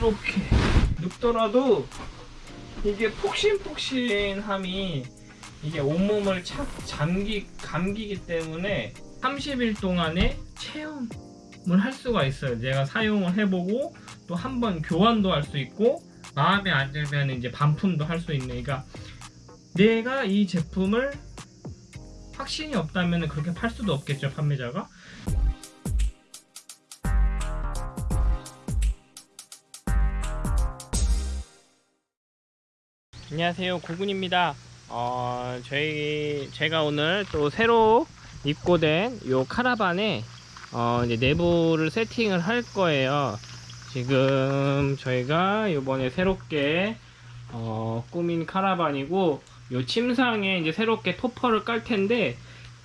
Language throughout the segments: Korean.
이렇게 눕더라도 이게 폭신폭신함이 이게 온몸을 착 잠기 감기기 때문에 30일 동안에 체험을 할 수가 있어요. 내가 사용을 해보고 또 한 번 교환도 할 수 있고 마음에 안 들면 이제 반품도 할 수 있는. 그러니까 내가 이 제품을 확신이 없다면 그렇게 팔 수도 없겠죠 판매자가. 안녕하세요. 고군입니다. 어, 저희 제가 오늘 또 새로 입고된 요 카라반에 어, 이제 내부를 세팅을 할 거예요. 지금 저희가 요번에 새롭게 어, 꾸민 카라반이고 요 침상에 이제 새롭게 토퍼를 깔 텐데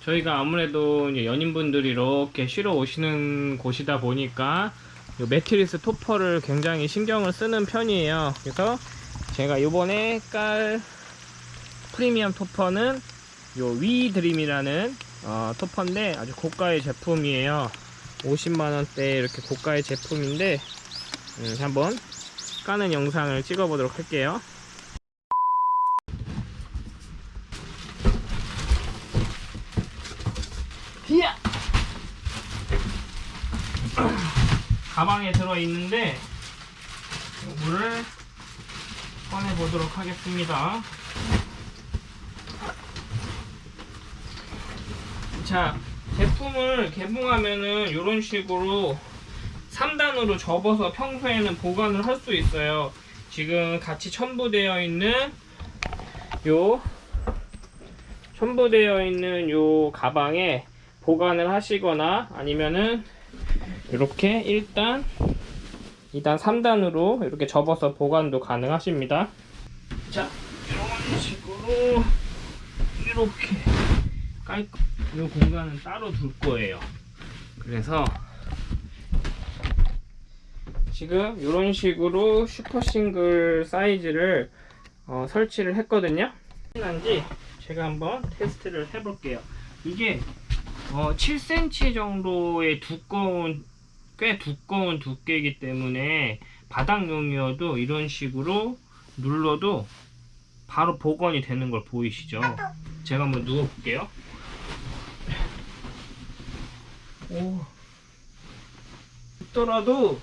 저희가 아무래도 연인분들이 이렇게 쉬러 오시는 곳이다 보니까 요 매트리스 토퍼를 굉장히 신경을 쓰는 편이에요. 그래서 제가 요번에 깔 프리미엄 토퍼는 요 위드림이라는 어, 토퍼인데 아주 고가의 제품이에요 50만원대 이렇게 고가의 제품인데 음, 한번 까는 영상을 찍어 보도록 할게요 히야! 가방에 들어있는데 요거를 꺼내 보도록 하겠습니다. 자, 제품을 개봉하면은 이런 식으로 3단으로 접어서 평소에는 보관을 할 수 있어요. 지금 같이 첨부되어 있는 요 첨부되어 있는 요 가방에 보관을 하시거나 아니면은 이렇게 일단 2단 3단으로 이렇게 접어서 보관도 가능하십니다. 자 이런 식으로 이렇게 깔끔 이 공간은 따로 둘 거예요. 그래서 지금 이런 식으로 슈퍼 싱글 사이즈를 어, 설치를 했거든요. 한지 제가 한번 테스트를 해 볼게요. 이게 어, 7cm 정도의 두꺼운 꽤 두꺼운 두께이기 때문에 바닥용이어도 이런 식으로 눌러도 바로 복원이 되는 걸 보이시죠? 제가 한번 누워 볼게요. 오. 더라도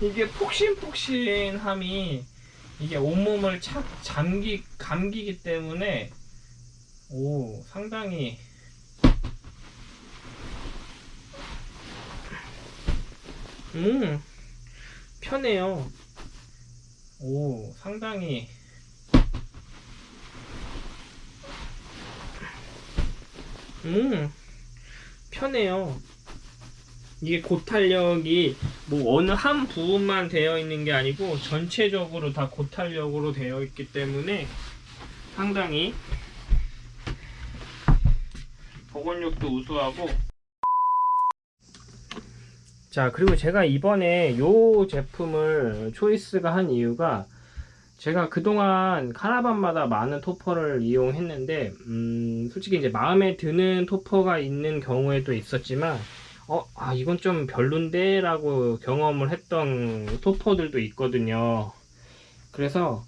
이게 폭신폭신함이 이게 온몸을 착 잠기 감기기 때문에 오 상당히 음 편해요. 오 상당히. 음 편해요. 이게 고탄력이 뭐 어느 한 부분만 되어 있는 게 아니고 전체적으로 다 고탄력으로 되어 있기 때문에 상당히 복원력도 우수하고 자 그리고 제가 이번에 요 제품을 초이스가 한 이유가 제가 그동안 카라반마다 많은 토퍼를 이용했는데 음, 솔직히 이제 마음에 드는 토퍼가 있는 경우에도 있었지만 어, 아 이건 좀 별론데? 라고 경험을 했던 토퍼들도 있거든요. 그래서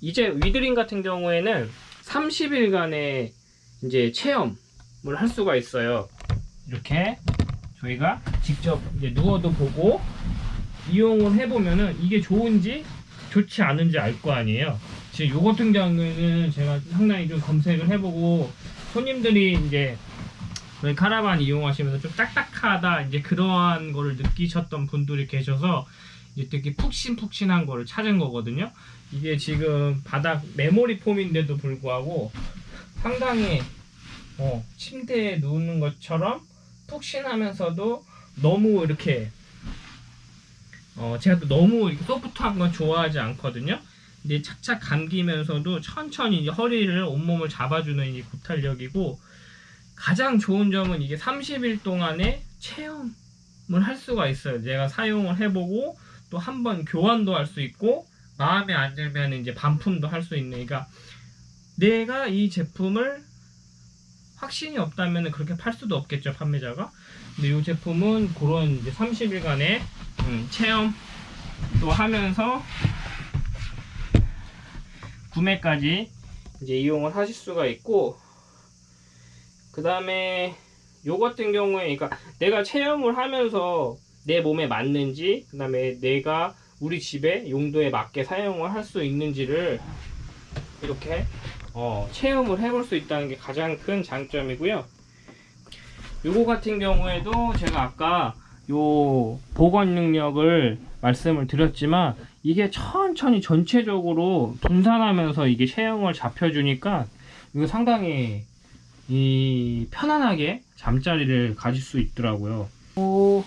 이제 위드링 같은 경우에는 30일간의 이제 체험을 할 수가 있어요. 이렇게 저희가 직접 이제 누워도 보고 이용을 해보면은 이게 좋은지 좋지 않은지 알 거 아니에요. 지금 요 같은 경우에는 제가 상당히 좀 검색을 해보고 손님들이 이제 카라반 이용하시면서 좀 딱딱하다 이제 그러한 거를 느끼셨던 분들이 계셔서 이제 되게 푹신푹신한 거를 찾은 거거든요. 이게 지금 바닥 메모리 폼인데도 불구하고 상당히 어, 침대에 누우는 것처럼 푹신하면서도 너무 이렇게 어 제가 또 너무 이렇게 소프트한 건 좋아하지 않거든요. 근데 착착 감기면서도 천천히 허리를 온몸을 잡아주는 이 고탄력이고 가장 좋은 점은 이게 30일 동안에 체험을 할 수가 있어요. 내가 사용을 해보고 또 한 번 교환도 할 수 있고 마음에 안 들면 이제 반품도 할 수 있는 그러니까 내가 이 제품을 확신이 없다면 그렇게 팔 수도 없겠죠 판매자가. 근데 이 제품은 그런 이제 30일간의 음, 체험 또 하면서 구매까지 이제 이용을 하실 수가 있고 그 다음에 요 같은 경우에 그러니까 내가 체험을 하면서 내 몸에 맞는지 그 다음에 내가 우리 집에 용도에 맞게 사용을 할 수 있는지를 이렇게 어, 체험을 해볼 수 있다는 게 가장 큰 장점이고요 요거 같은 경우에도 제가 아까 요 보건 능력을 말씀을 드렸지만 이게 천천히 전체적으로 분산하면서 이게 체형을 잡혀주니까 이거 상당히 이 편안하게 잠자리를 가질 수 있더라고요. 오,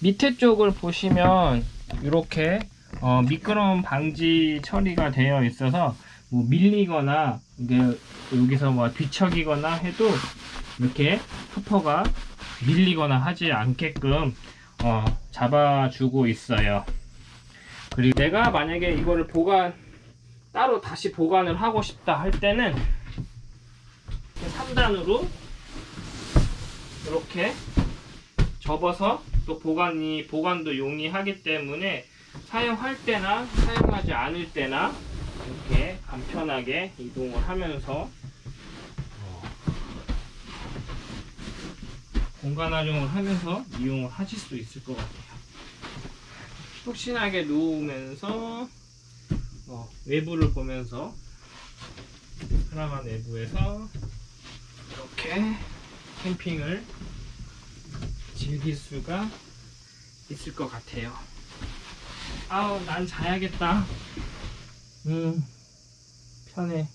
밑에 쪽을 보시면 이렇게 어, 미끄럼 방지 처리가 되어 있어서 뭐 밀리거나 이게 여기서 뭐 뒤척이거나 해도 이렇게 토퍼가 밀리거나 하지 않게끔 어, 잡아주고 있어요. 그리고 내가 만약에 이거를 보관 따로 다시 보관을 하고 싶다 할 때는 3단으로 이렇게 접어서 또 보관이 보관도 용이하기 때문에 사용할 때나 사용하지 않을 때나 이렇게 간편하게 이동을 하면서 어, 공간 활용을 하면서 이용을 하실 수 있을 것 같아요. 푹신하게 누우면서 어, 외부를 보면서 카라반 내부에서 이렇게 캠핑을 즐길 수가 있을 것 같아요. 아우 난 자야겠다. 음 편해.